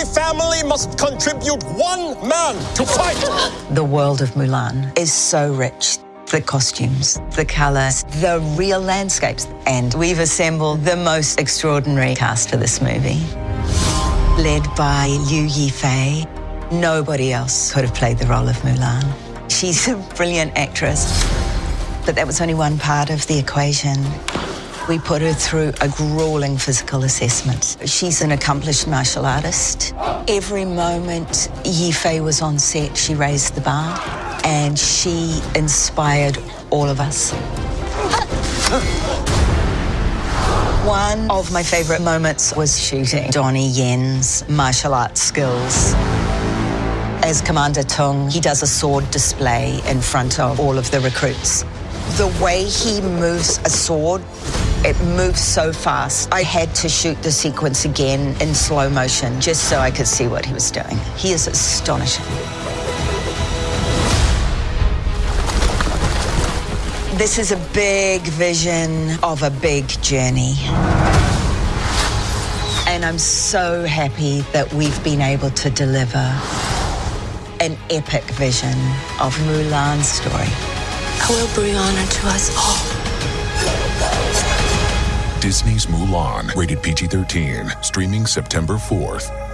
Every family must contribute one man to fight. The world of Mulan is so rich. The costumes, the colors, the real landscapes. And we've assembled the most extraordinary cast for this movie. Led by Liu Yifei. Nobody else could have played the role of Mulan. She's a brilliant actress. But that was only one part of the equation. We put her through a grueling physical assessment. She's an accomplished martial artist. Every moment Yifei was on set, she raised the bar and she inspired all of us. One of my favorite moments was shooting Donnie Yen's martial arts skills. As Commander Tung, he does a sword display in front of all of the recruits. The way he moves a sword, it moves so fast. I had to shoot the sequence again in slow motion just so I could see what he was doing. He is astonishing. This is a big vision of a big journey. And I'm so happy that we've been able to deliver an epic vision of Mulan's story. I will bring honor to us all. Disney's Mulan, rated PG 13, streaming September 4th.